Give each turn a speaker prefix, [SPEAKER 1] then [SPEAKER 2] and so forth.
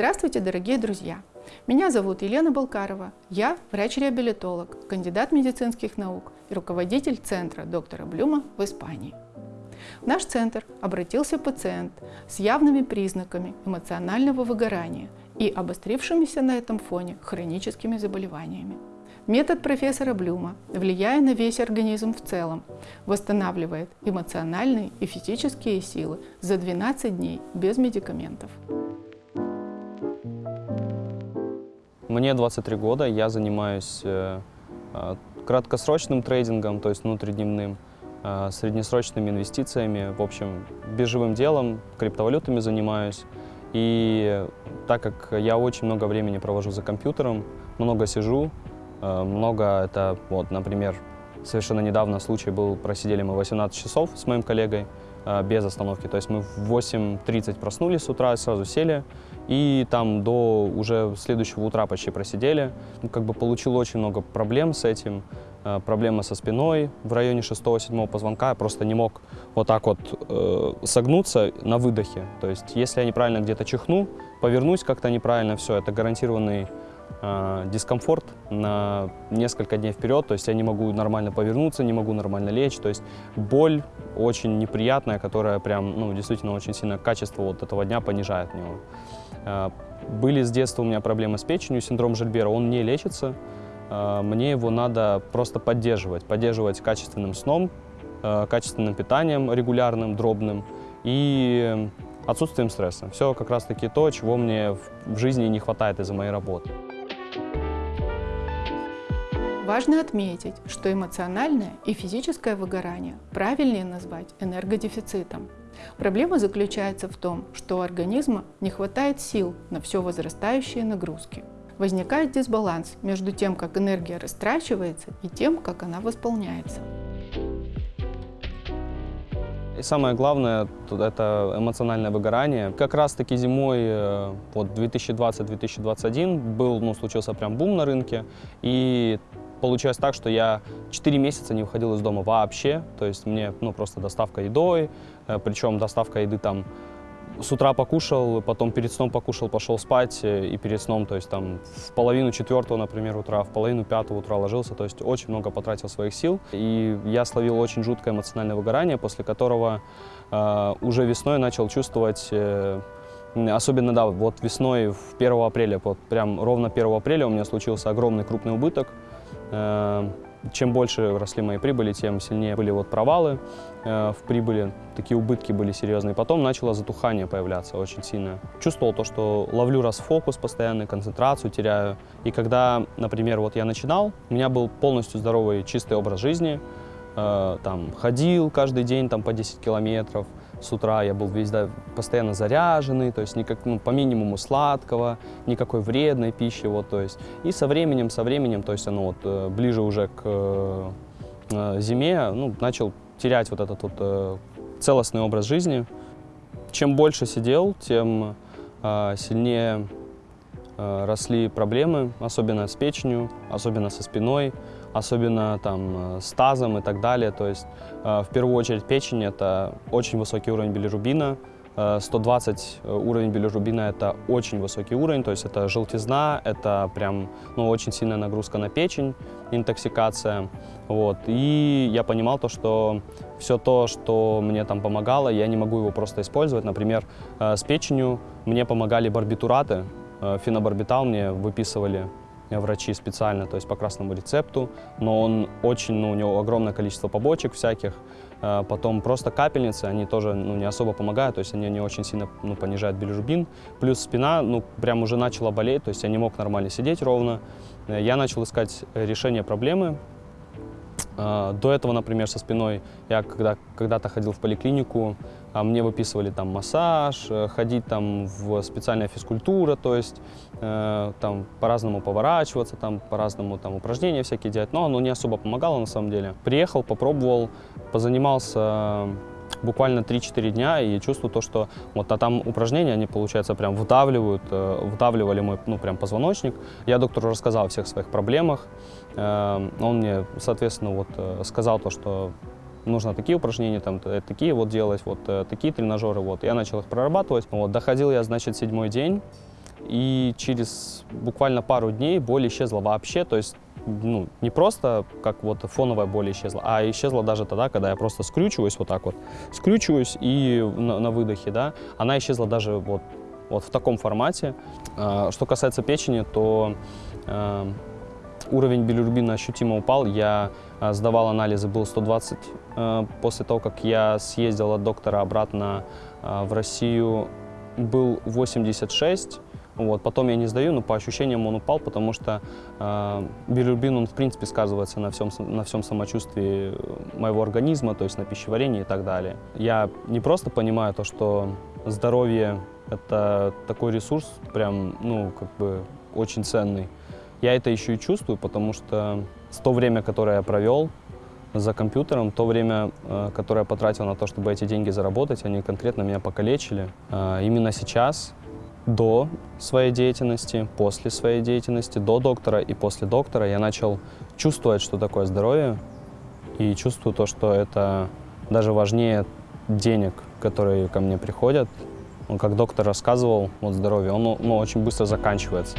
[SPEAKER 1] Здравствуйте, дорогие друзья! Меня зовут Елена Балкарова. Я врач-реабилитолог, кандидат медицинских наук и руководитель центра доктора Блюма в Испании. В наш центр обратился пациент с явными признаками эмоционального выгорания и обострившимися на этом фоне хроническими заболеваниями. Метод профессора Блюма, влияя на весь организм в целом, восстанавливает эмоциональные и физические силы за 12 дней без медикаментов.
[SPEAKER 2] Мне 23 года, я занимаюсь э, э, краткосрочным трейдингом, то есть внутридневным, э, среднесрочными инвестициями, в общем, биржевым делом, криптовалютами занимаюсь. И так как я очень много времени провожу за компьютером, много сижу, много это, вот, например, совершенно недавно случай был, просидели мы 18 часов с моим коллегой, без остановки. То есть мы в 8.30 проснулись с утра, сразу сели, и там до уже следующего утра почти просидели. Ну, как бы получил очень много проблем с этим. Э, проблемы со спиной в районе 6-7 позвонка. Я просто не мог вот так вот э, согнуться на выдохе. То есть если я неправильно где-то чихну, повернусь как-то неправильно, все, это гарантированный э, дискомфорт на несколько дней вперед, то есть я не могу нормально повернуться, не могу нормально лечь, то есть боль очень неприятная, которая прям, ну, действительно очень сильно качество вот этого дня понижает него. Э, были с детства у меня проблемы с печенью, синдром Жильбера, он не лечится, э, мне его надо просто поддерживать, поддерживать качественным сном, качественным питанием регулярным, дробным и отсутствием стресса. Все как раз-таки то, чего мне в жизни не хватает из-за моей работы.
[SPEAKER 1] Важно отметить, что эмоциональное и физическое выгорание правильнее назвать энергодефицитом. Проблема заключается в том, что у организма не хватает сил на все возрастающие нагрузки. Возникает дисбаланс между тем, как энергия растрачивается, и тем, как она восполняется.
[SPEAKER 2] И самое главное, это эмоциональное выгорание. Как раз-таки зимой э, вот 2020-2021 был, ну, случился прям бум на рынке, и Получилось так, что я 4 месяца не выходил из дома вообще, то есть мне ну, просто доставка едой, э, причем доставка еды там с утра покушал, потом перед сном покушал, пошел спать, э, и перед сном, то есть там в половину четвертого, например, утра, в половину пятого утра ложился, то есть очень много потратил своих сил. И я словил очень жуткое эмоциональное выгорание, после которого э, уже весной начал чувствовать э, Особенно, да, вот весной, в 1 апреля, вот прям ровно 1 апреля у меня случился огромный крупный убыток. Эм, чем больше росли мои прибыли, тем сильнее были вот провалы э, в прибыли, такие убытки были серьезные. Потом начало затухание появляться очень сильно. Чувствовал то, что ловлю расфокус постоянно, концентрацию теряю. И когда, например, вот я начинал, у меня был полностью здоровый, чистый образ жизни, э, там, ходил каждый день там, по 10 километров, с утра я был весь да, постоянно заряженный, то есть никак, ну, по минимуму сладкого, никакой вредной пищи, вот, то есть. И со временем, со временем, то есть оно вот э, ближе уже к э, э, зиме, ну, начал терять вот этот вот э, целостный образ жизни. Чем больше сидел, тем э, сильнее э, росли проблемы, особенно с печенью, особенно со спиной особенно там э, с тазом и так далее. То есть э, в первую очередь печень – это очень высокий уровень билирубина, 120 э, уровень билирубина – это очень высокий уровень, то есть это желтизна, это прям ну, очень сильная нагрузка на печень, интоксикация. Вот. И я понимал то, что все то, что мне там помогало, я не могу его просто использовать. Например, с печенью мне помогали барбитураты, фенобарбитал мне выписывали врачи специально, то есть по красному рецепту, но он очень, ну, у него огромное количество побочек всяких. Э, потом просто капельницы, они тоже ну, не особо помогают, то есть они не очень сильно ну, понижают билирубин. Плюс спина, ну, прям уже начала болеть, то есть я не мог нормально сидеть ровно. Э, я начал искать решение проблемы, до этого, например, со спиной я когда, когда-то ходил в поликлинику, а мне выписывали там массаж, э, ходить там в специальная физкультура, то есть э, там по-разному поворачиваться, там по-разному там упражнения всякие делать, но оно не особо помогало на самом деле. Приехал, попробовал, позанимался буквально 3-4 дня и чувствую то, что вот а там упражнения, они, получается, прям вдавливают, э, вдавливали мой, ну, прям позвоночник. Я доктору рассказал о всех своих проблемах. Э, он мне, соответственно, вот э, сказал то, что нужно такие упражнения, там, такие вот делать, вот такие тренажеры, вот. Я начал их прорабатывать. Вот, доходил я, значит, седьмой день, и через буквально пару дней боль исчезла вообще, то есть ну, не просто как вот фоновая боль исчезла, а исчезла даже тогда, когда я просто скрючиваюсь вот так вот, скрючиваюсь и на, на выдохе, да, она исчезла даже вот, вот в таком формате. А, что касается печени, то а, уровень билирубина ощутимо упал, я а, сдавал анализы, был 120. А, после того, как я съездил от доктора обратно в Россию, был 86. Вот. Потом я не сдаю, но по ощущениям он упал, потому что э, билирубин, он в принципе сказывается на всем, на всем самочувствии моего организма, то есть на пищеварении и так далее. Я не просто понимаю то, что здоровье – это такой ресурс, прям, ну, как бы очень ценный. Я это еще и чувствую, потому что то время, которое я провел за компьютером, то время, э, которое я потратил на то, чтобы эти деньги заработать, они конкретно меня покалечили. Э, именно сейчас до своей деятельности, после своей деятельности, до доктора и после доктора я начал чувствовать, что такое здоровье, и чувствую то, что это даже важнее денег, которые ко мне приходят. Он, как доктор рассказывал, вот здоровье, оно, оно очень быстро заканчивается.